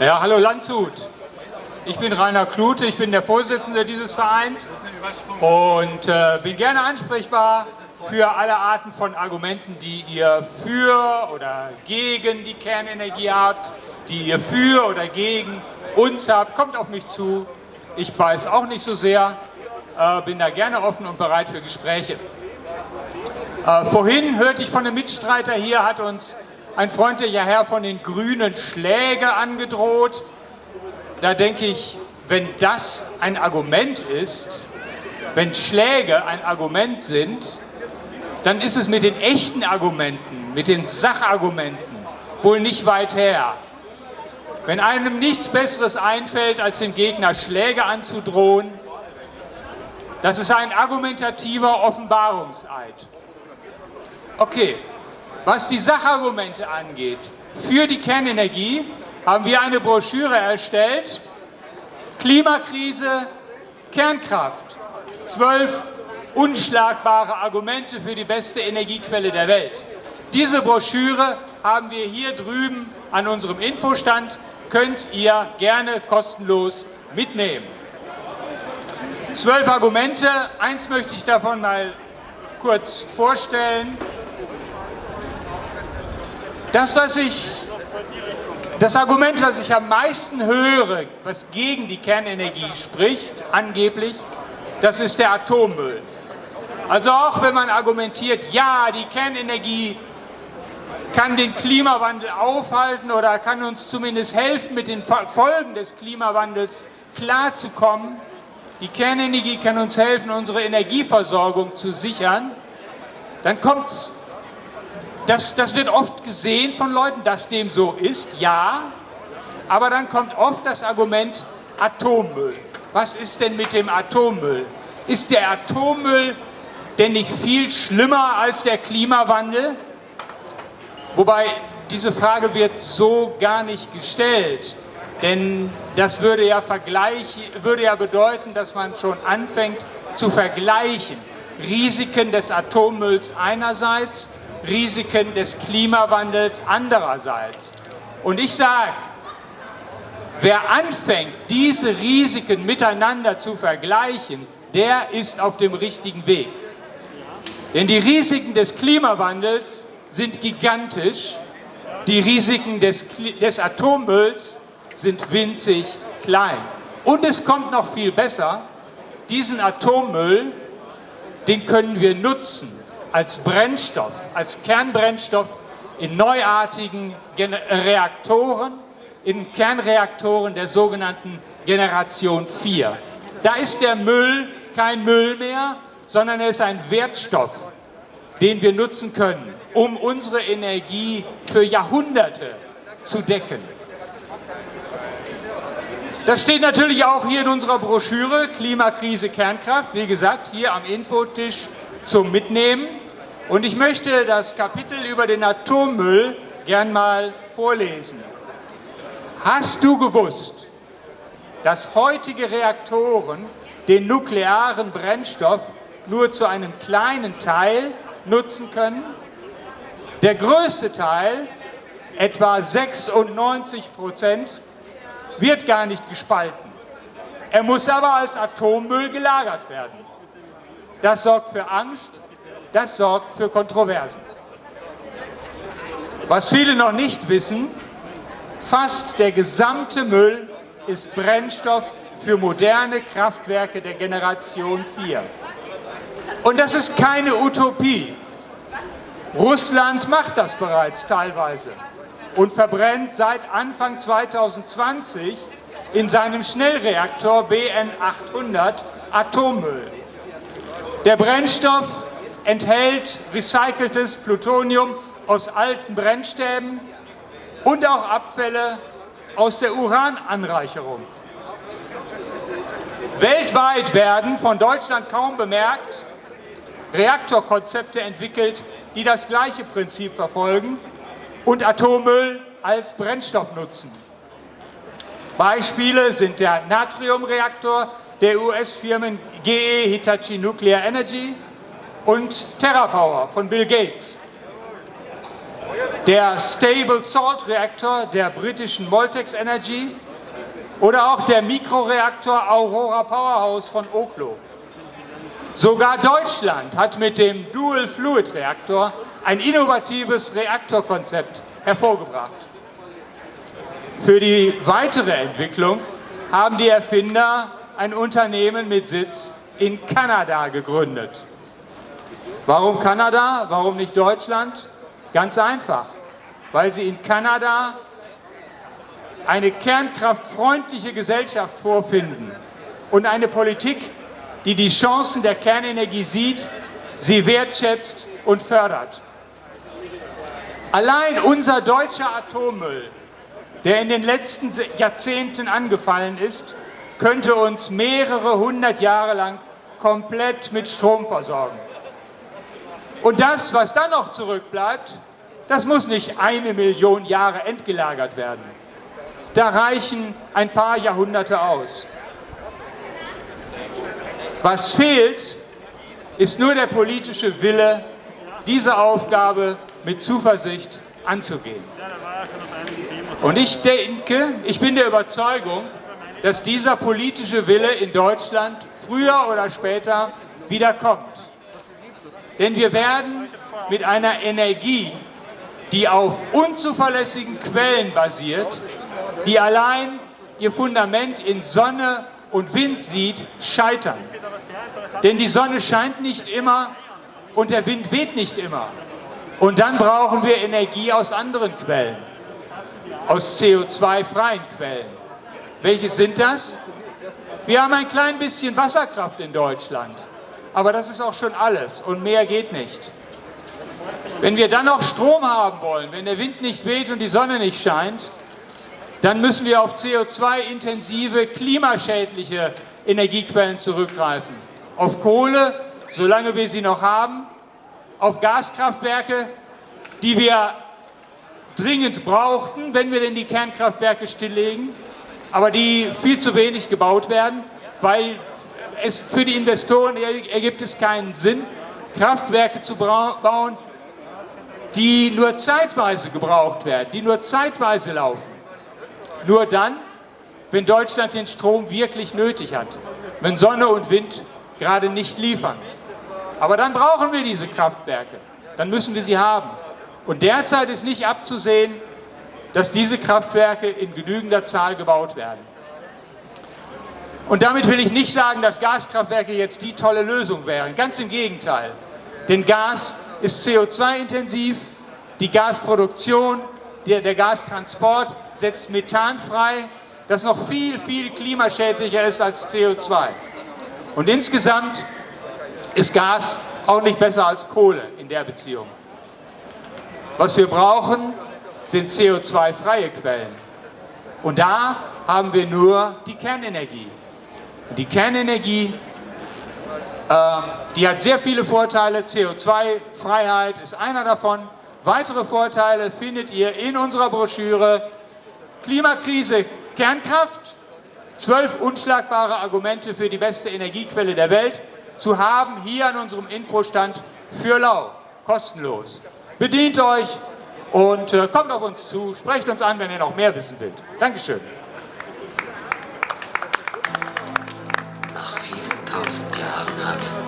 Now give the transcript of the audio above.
Ja, hallo Landshut. Ich bin Rainer Klute, ich bin der Vorsitzende dieses Vereins und äh, bin gerne ansprechbar für alle Arten von Argumenten, die ihr für oder gegen die Kernenergie habt, die ihr für oder gegen uns habt. Kommt auf mich zu. Ich weiß auch nicht so sehr, äh, bin da gerne offen und bereit für Gespräche. Äh, vorhin hörte ich von einem Mitstreiter hier, hat uns ein freundlicher Herr von den Grünen Schläge angedroht. Da denke ich, wenn das ein Argument ist, wenn Schläge ein Argument sind, dann ist es mit den echten Argumenten, mit den Sachargumenten wohl nicht weit her. Wenn einem nichts Besseres einfällt, als dem Gegner Schläge anzudrohen, das ist ein argumentativer Offenbarungseid. Okay, was die Sachargumente angeht, für die Kernenergie haben wir eine Broschüre erstellt, Klimakrise, Kernkraft, zwölf unschlagbare Argumente für die beste Energiequelle der Welt. Diese Broschüre haben wir hier drüben an unserem Infostand, könnt ihr gerne kostenlos mitnehmen. Zwölf Argumente, eins möchte ich davon mal kurz vorstellen. Das, was ich, das Argument, was ich am meisten höre, was gegen die Kernenergie spricht, angeblich, das ist der Atommüll. Also auch wenn man argumentiert, ja, die Kernenergie kann den Klimawandel aufhalten oder kann uns zumindest helfen, mit den Folgen des Klimawandels klarzukommen. Die Kernenergie kann uns helfen, unsere Energieversorgung zu sichern. Dann kommt das, das wird oft gesehen von Leuten, dass dem so ist, ja. Aber dann kommt oft das Argument Atommüll. Was ist denn mit dem Atommüll? Ist der Atommüll denn nicht viel schlimmer als der Klimawandel? Wobei diese Frage wird so gar nicht gestellt. Denn das würde ja, würde ja bedeuten, dass man schon anfängt zu vergleichen. Risiken des Atommülls einerseits Risiken des Klimawandels andererseits. Und ich sage, wer anfängt, diese Risiken miteinander zu vergleichen, der ist auf dem richtigen Weg. Denn die Risiken des Klimawandels sind gigantisch, die Risiken des, des Atommülls sind winzig klein. Und es kommt noch viel besser, diesen Atommüll, den können wir nutzen als Brennstoff, als Kernbrennstoff in neuartigen Reaktoren, in Kernreaktoren der sogenannten Generation 4. Da ist der Müll kein Müll mehr, sondern er ist ein Wertstoff, den wir nutzen können, um unsere Energie für Jahrhunderte zu decken. Das steht natürlich auch hier in unserer Broschüre Klimakrise Kernkraft, wie gesagt, hier am Infotisch zum Mitnehmen. Und ich möchte das Kapitel über den Atommüll gern mal vorlesen. Hast du gewusst, dass heutige Reaktoren den nuklearen Brennstoff nur zu einem kleinen Teil nutzen können? Der größte Teil, etwa 96 Prozent, wird gar nicht gespalten. Er muss aber als Atommüll gelagert werden. Das sorgt für Angst, das sorgt für Kontroversen. Was viele noch nicht wissen, fast der gesamte Müll ist Brennstoff für moderne Kraftwerke der Generation 4. Und das ist keine Utopie. Russland macht das bereits teilweise und verbrennt seit Anfang 2020 in seinem Schnellreaktor BN 800 Atommüll. Der Brennstoff enthält recyceltes Plutonium aus alten Brennstäben und auch Abfälle aus der Urananreicherung. Weltweit werden, von Deutschland kaum bemerkt, Reaktorkonzepte entwickelt, die das gleiche Prinzip verfolgen und Atommüll als Brennstoff nutzen. Beispiele sind der Natriumreaktor der US-Firmen GE Hitachi Nuclear Energy und TerraPower von Bill Gates. der Stable Salt Reaktor der britischen Moltex Energy oder auch der Mikroreaktor Aurora Powerhouse von Oklo. Sogar Deutschland hat mit dem Dual Fluid Reaktor ein innovatives Reaktorkonzept hervorgebracht. Für die weitere Entwicklung haben die Erfinder ein Unternehmen mit Sitz in Kanada gegründet. Warum Kanada? Warum nicht Deutschland? Ganz einfach, weil sie in Kanada eine kernkraftfreundliche Gesellschaft vorfinden und eine Politik, die die Chancen der Kernenergie sieht, sie wertschätzt und fördert. Allein unser deutscher Atommüll, der in den letzten Jahrzehnten angefallen ist, könnte uns mehrere hundert Jahre lang komplett mit Strom versorgen. Und das, was dann noch zurückbleibt, das muss nicht eine Million Jahre entgelagert werden. Da reichen ein paar Jahrhunderte aus. Was fehlt, ist nur der politische Wille, diese Aufgabe mit Zuversicht anzugehen. Und ich denke, ich bin der Überzeugung, dass dieser politische Wille in Deutschland früher oder später wieder kommt. Denn wir werden mit einer Energie, die auf unzuverlässigen Quellen basiert, die allein ihr Fundament in Sonne und Wind sieht, scheitern. Denn die Sonne scheint nicht immer und der Wind weht nicht immer. Und dann brauchen wir Energie aus anderen Quellen, aus CO2-freien Quellen. Welche sind das? Wir haben ein klein bisschen Wasserkraft in Deutschland, aber das ist auch schon alles und mehr geht nicht. Wenn wir dann noch Strom haben wollen, wenn der Wind nicht weht und die Sonne nicht scheint, dann müssen wir auf CO2-intensive, klimaschädliche Energiequellen zurückgreifen. Auf Kohle, solange wir sie noch haben, auf Gaskraftwerke, die wir dringend brauchten, wenn wir denn die Kernkraftwerke stilllegen, aber die viel zu wenig gebaut werden, weil es für die Investoren ergibt es keinen Sinn, Kraftwerke zu bauen, die nur zeitweise gebraucht werden, die nur zeitweise laufen. Nur dann, wenn Deutschland den Strom wirklich nötig hat, wenn Sonne und Wind gerade nicht liefern. Aber dann brauchen wir diese Kraftwerke, dann müssen wir sie haben. Und derzeit ist nicht abzusehen, dass diese Kraftwerke in genügender Zahl gebaut werden. Und damit will ich nicht sagen, dass Gaskraftwerke jetzt die tolle Lösung wären. Ganz im Gegenteil. Denn Gas ist CO2-intensiv, die Gasproduktion, der, der Gastransport setzt Methan frei, das noch viel, viel klimaschädlicher ist als CO2. Und insgesamt ist Gas auch nicht besser als Kohle in der Beziehung. Was wir brauchen, sind CO2-freie Quellen. Und da haben wir nur die Kernenergie. Die Kernenergie, äh, die hat sehr viele Vorteile. CO2-Freiheit ist einer davon. Weitere Vorteile findet ihr in unserer Broschüre Klimakrise, Kernkraft, zwölf unschlagbare Argumente für die beste Energiequelle der Welt zu haben hier an unserem Infostand für Lau, kostenlos. Bedient euch, und äh, kommt auf uns zu, sprecht uns an, wenn ihr noch mehr wissen wollt. Dankeschön. that.